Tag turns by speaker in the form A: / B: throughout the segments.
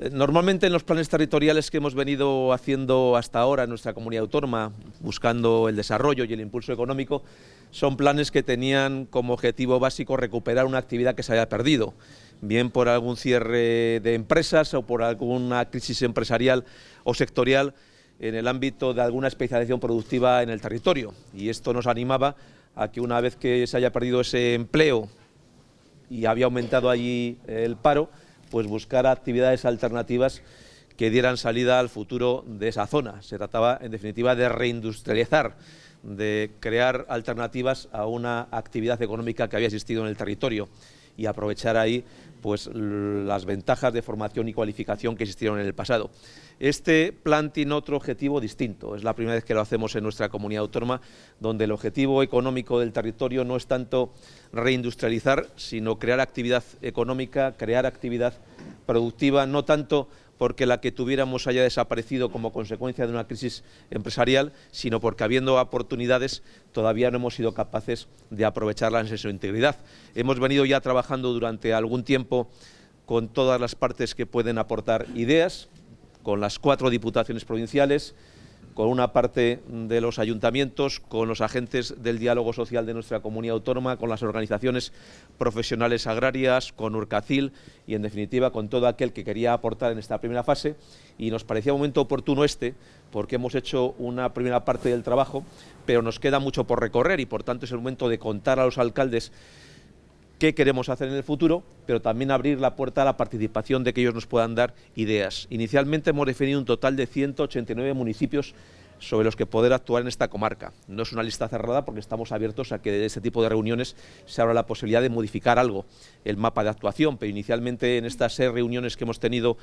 A: Eh, normalmente en los planes territoriales que hemos venido haciendo hasta ahora en nuestra comunidad autónoma, buscando el desarrollo y el impulso económico, son planes que tenían como objetivo básico recuperar una actividad que se haya perdido, bien por algún cierre de empresas o por alguna crisis empresarial o sectorial en el ámbito de alguna especialización productiva en el territorio. Y esto nos animaba a que una vez que se haya perdido ese empleo y había aumentado allí el paro, pues buscar actividades alternativas que dieran salida al futuro de esa zona. Se trataba, en definitiva, de reindustrializar, de crear alternativas a una actividad económica que había existido en el territorio y aprovechar ahí pues, las ventajas de formación y cualificación que existieron en el pasado. Este plan tiene otro objetivo distinto, es la primera vez que lo hacemos en nuestra comunidad autónoma, donde el objetivo económico del territorio no es tanto reindustrializar, sino crear actividad económica, crear actividad productiva, no tanto porque la que tuviéramos haya desaparecido como consecuencia de una crisis empresarial, sino porque habiendo oportunidades todavía no hemos sido capaces de aprovecharlas en su integridad. Hemos venido ya trabajando durante algún tiempo con todas las partes que pueden aportar ideas, con las cuatro diputaciones provinciales, con una parte de los ayuntamientos, con los agentes del diálogo social de nuestra comunidad autónoma, con las organizaciones profesionales agrarias, con Urcacil y, en definitiva, con todo aquel que quería aportar en esta primera fase. Y nos parecía un momento oportuno este, porque hemos hecho una primera parte del trabajo, pero nos queda mucho por recorrer y, por tanto, es el momento de contar a los alcaldes qué queremos hacer en el futuro, pero también abrir la puerta a la participación de que ellos nos puedan dar ideas. Inicialmente hemos definido un total de 189 municipios sobre los que poder actuar en esta comarca. No es una lista cerrada porque estamos abiertos a que de este tipo de reuniones se abra la posibilidad de modificar algo el mapa de actuación, pero inicialmente en estas seis reuniones que hemos tenido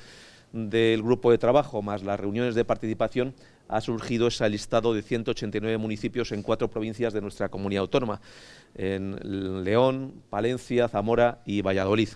A: del grupo de trabajo más las reuniones de participación ha surgido ese listado de 189 municipios en cuatro provincias de nuestra comunidad autónoma, en León, Palencia, Zamora y Valladolid.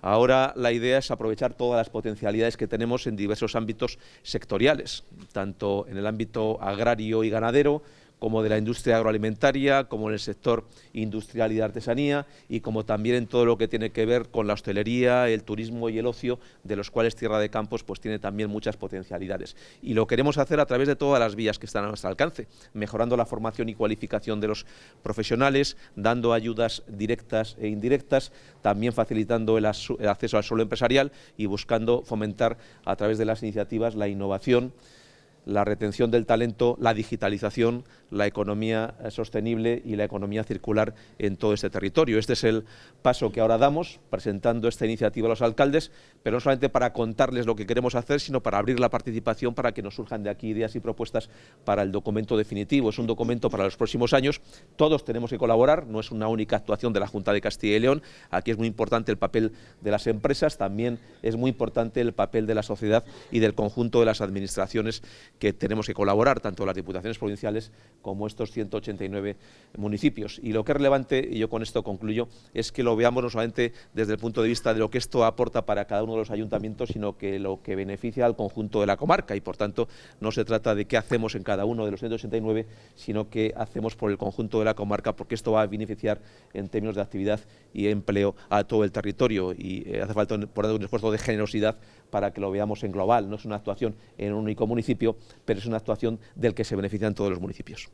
A: Ahora la idea es aprovechar todas las potencialidades que tenemos en diversos ámbitos sectoriales, tanto en el ámbito agrario y ganadero, como de la industria agroalimentaria, como en el sector industrial y de artesanía, y como también en todo lo que tiene que ver con la hostelería, el turismo y el ocio, de los cuales Tierra de Campos pues, tiene también muchas potencialidades. Y lo queremos hacer a través de todas las vías que están a nuestro alcance, mejorando la formación y cualificación de los profesionales, dando ayudas directas e indirectas, también facilitando el, el acceso al suelo empresarial y buscando fomentar a través de las iniciativas la innovación, la retención del talento, la digitalización, la economía eh, sostenible y la economía circular en todo este territorio. Este es el paso que ahora damos, presentando esta iniciativa a los alcaldes, pero no solamente para contarles lo que queremos hacer, sino para abrir la participación para que nos surjan de aquí ideas y propuestas para el documento definitivo. Es un documento para los próximos años, todos tenemos que colaborar, no es una única actuación de la Junta de Castilla y León, aquí es muy importante el papel de las empresas, también es muy importante el papel de la sociedad y del conjunto de las administraciones que tenemos que colaborar, tanto las diputaciones provinciales como estos 189 municipios. Y lo que es relevante, y yo con esto concluyo, es que lo veamos no solamente desde el punto de vista de lo que esto aporta para cada uno de los ayuntamientos, sino que lo que beneficia al conjunto de la comarca y, por tanto, no se trata de qué hacemos en cada uno de los 189, sino qué hacemos por el conjunto de la comarca, porque esto va a beneficiar en términos de actividad y empleo a todo el territorio y eh, hace falta por un esfuerzo de generosidad para que lo veamos en global. No es una actuación en un único municipio, pero es una actuación del que se benefician todos los municipios.